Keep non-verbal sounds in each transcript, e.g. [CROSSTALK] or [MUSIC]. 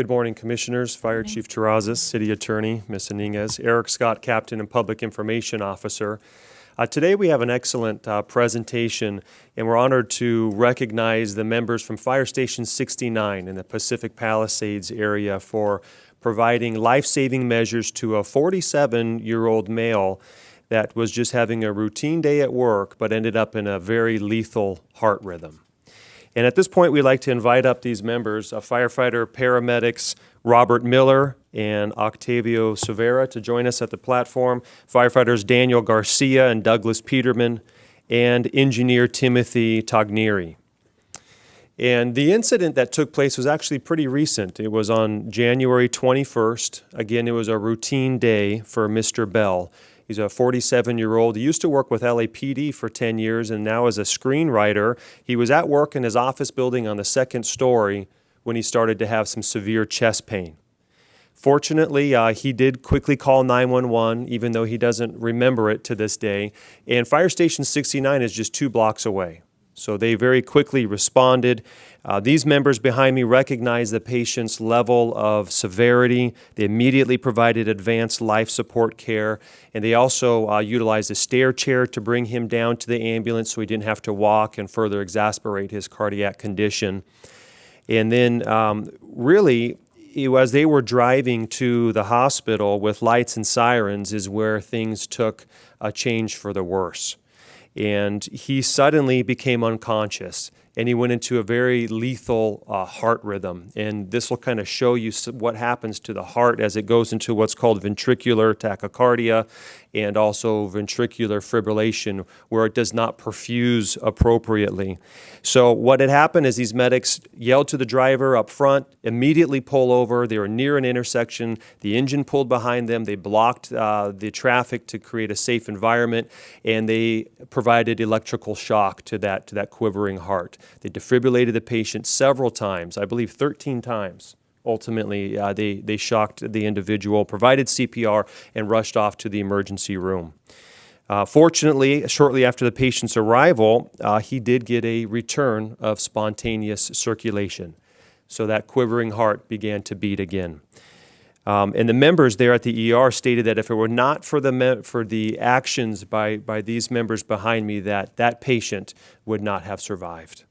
Good morning, Commissioners, Fire Chief Terrazas, City Attorney, Ms. Iniguez, Eric Scott, Captain and Public Information Officer. Uh, today we have an excellent uh, presentation, and we're honored to recognize the members from Fire Station 69 in the Pacific Palisades area for providing life-saving measures to a 47-year-old male that was just having a routine day at work but ended up in a very lethal heart rhythm. And at this point, we'd like to invite up these members, uh, firefighter paramedics Robert Miller and Octavio Silveira to join us at the platform, firefighters Daniel Garcia and Douglas Peterman, and engineer Timothy Tognieri. And the incident that took place was actually pretty recent. It was on January 21st. Again, it was a routine day for Mr. Bell. He's a 47 year old. He used to work with LAPD for 10 years and now as a screenwriter. He was at work in his office building on the second story when he started to have some severe chest pain. Fortunately, uh, he did quickly call 911, even though he doesn't remember it to this day. And Fire Station 69 is just two blocks away. So they very quickly responded. Uh, these members behind me recognized the patient's level of severity. They immediately provided advanced life support care, and they also uh, utilized a stair chair to bring him down to the ambulance so he didn't have to walk and further exasperate his cardiac condition. And then, um, really, as they were driving to the hospital with lights and sirens, is where things took a change for the worse and he suddenly became unconscious and he went into a very lethal uh, heart rhythm. And this will kind of show you what happens to the heart as it goes into what's called ventricular tachycardia and also ventricular fibrillation, where it does not perfuse appropriately. So what had happened is these medics yelled to the driver up front, immediately pull over. They were near an intersection. The engine pulled behind them. They blocked uh, the traffic to create a safe environment, and they provided electrical shock to that, to that quivering heart. They defibrillated the patient several times, I believe 13 times. Ultimately, uh, they, they shocked the individual, provided CPR, and rushed off to the emergency room. Uh, fortunately, shortly after the patient's arrival, uh, he did get a return of spontaneous circulation. So that quivering heart began to beat again. Um, and the members there at the ER stated that if it were not for the, for the actions by, by these members behind me, that that patient would not have survived.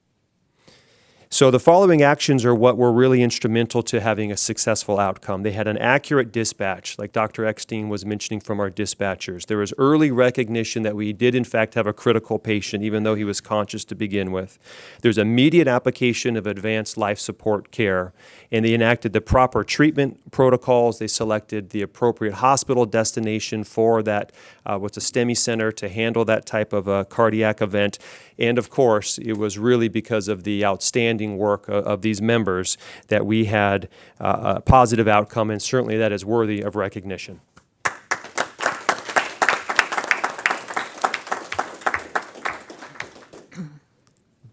So the following actions are what were really instrumental to having a successful outcome. They had an accurate dispatch, like Dr. Eckstein was mentioning from our dispatchers. There was early recognition that we did in fact have a critical patient, even though he was conscious to begin with. There's immediate application of advanced life support care, and they enacted the proper treatment protocols. They selected the appropriate hospital destination for that, uh, what's a STEMI center to handle that type of a cardiac event. And of course, it was really because of the outstanding work of, of these members that we had uh, a positive outcome, and certainly that is worthy of recognition.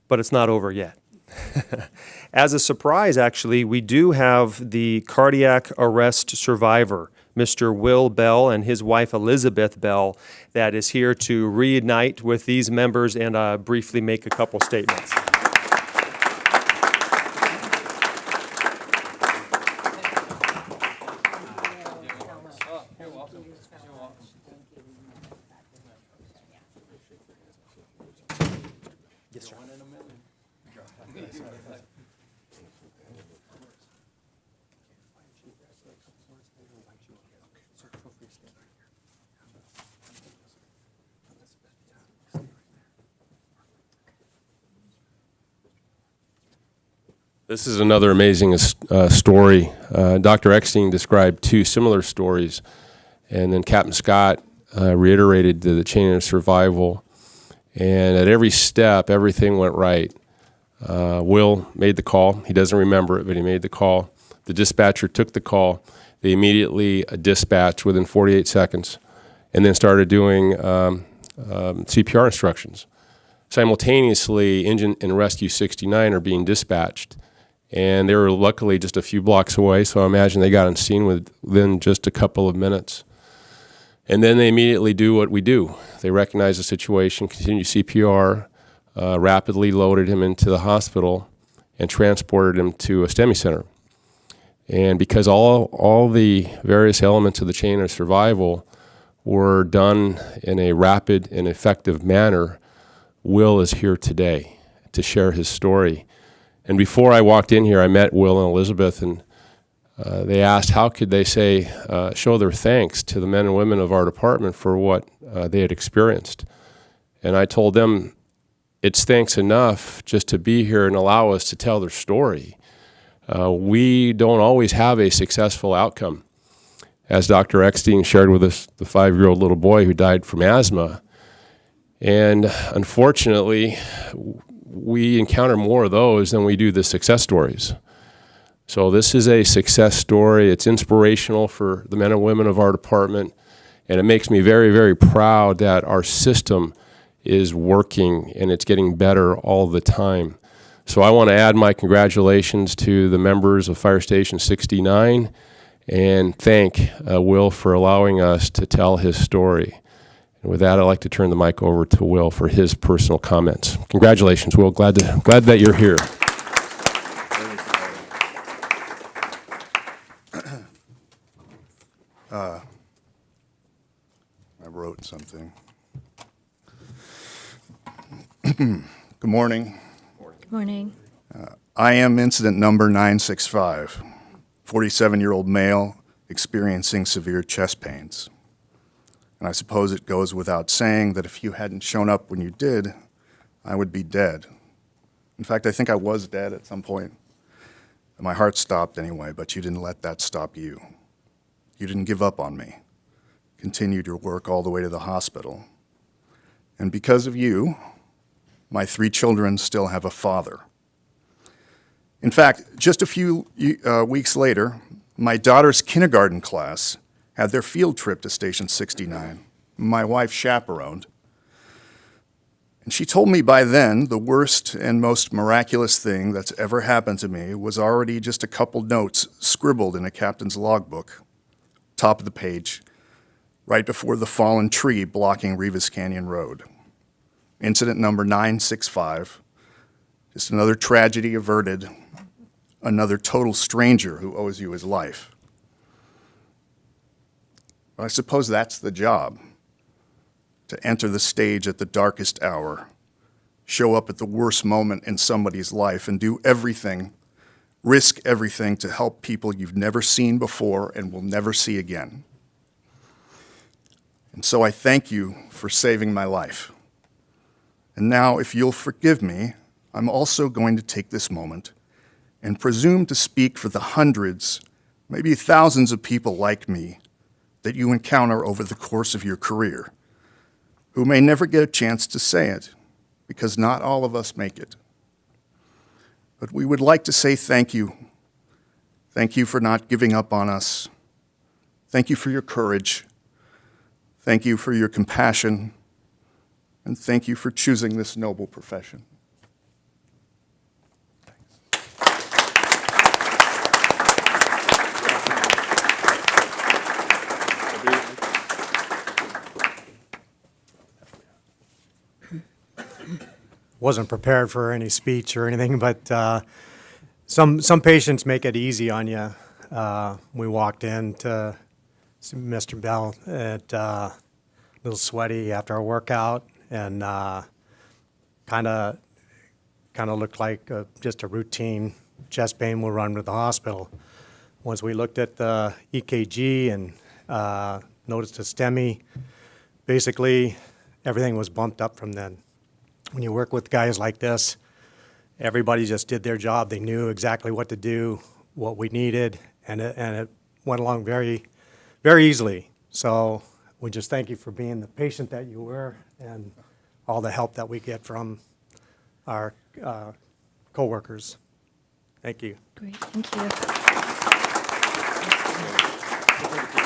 But it's not over yet. [LAUGHS] As a surprise, actually, we do have the cardiac arrest survivor Mr. Will Bell and his wife Elizabeth Bell that is here to reunite with these members and uh, briefly make a couple statements. This is another amazing uh, story. Uh, Dr. Eckstein described two similar stories, and then Captain Scott uh, reiterated the, the, chain of survival. And at every step, everything went right. Uh, Will made the call. He doesn't remember it, but he made the call. The dispatcher took the call. They immediately uh, dispatched within 48 seconds and then started doing um, um, CPR instructions. Simultaneously, Engine and Rescue 69 are being dispatched and they were luckily just a few blocks away, so I imagine they got on scene within just a couple of minutes. And then they immediately do what we do. They recognize the situation, continue CPR, uh, rapidly loaded him into the hospital, and transported him to a STEMI center. And because all, all the various elements of the chain of survival were done in a rapid and effective manner, Will is here today to share his story. And before I walked in here, I met Will and Elizabeth, and uh, they asked how could they say, uh, show their thanks to the men and women of our department for what uh, they had experienced. And I told them it's thanks enough just to be here and allow us to tell their story. Uh, we don't always have a successful outcome. As Dr. Eckstein shared with us, the five year old little boy who died from asthma. And unfortunately, we encounter more of those than we do the success stories. So this is a success story. It's inspirational for the men and women of our department, and it makes me very, very proud that our system is working and it's getting better all the time. So I want to add my congratulations to the members of Fire Station 69 and thank uh, Will for allowing us to tell his story. And with that, I'd like to turn the mic over to Will for his personal comments. Congratulations, Will. Glad to, glad that you're here. I wrote something. [CLEARS THROAT] Good morning. Good morning. Uh, I am incident number 965, 47-year-old male experiencing severe chest pains. And I suppose it goes without saying that if you hadn't shown up when you did, I would be dead. In fact, I think I was dead at some point. My heart stopped anyway, but you didn't let that stop you. You didn't give up on me. Continued your work all the way to the hospital. And because of you, my three children still have a father. In fact, just a few uh, weeks later, my daughter's kindergarten class had their field trip to Station 69. My wife chaperoned. And she told me by then the worst and most miraculous thing that's ever happened to me was already just a couple notes scribbled in a captain's logbook, top of the page, right before the fallen tree blocking Rivas Canyon Road. Incident number 965, just another tragedy averted, another total stranger who owes you his life. I suppose that's the job to enter the stage at the darkest hour, show up at the worst moment in somebody's life, and do everything, risk everything to help people you've never seen before and will never see again. And so I thank you for saving my life. And now, if you'll forgive me, I'm also going to take this moment and presume to speak for the hundreds, maybe thousands of people like me that you encounter over the course of your career, who may never get a chance to say it, because not all of us make it. But we would like to say thank you. Thank you for not giving up on us. Thank you for your courage. Thank you for your compassion. And thank you for choosing this noble profession. [CLEARS THROAT] wasn't prepared for any speech or anything, [LAUGHS] but uh, some some patients make it easy on you. Uh, we walked in to Mr. Bell at uh, a little sweaty after our workout, and kind of kind of looked like uh just a routine chest pain. We'll run to the hospital. Once we looked at the EKG and uh, noticed a STEMI, basically everything was bumped up from then when you work with guys like this, everybody just did their job. They knew exactly what to do, what we needed, and it, and it went along very, very easily. So we just thank you for being the patient that you were and all the help that we get from our uh, coworkers. Thank you. Great, thank you.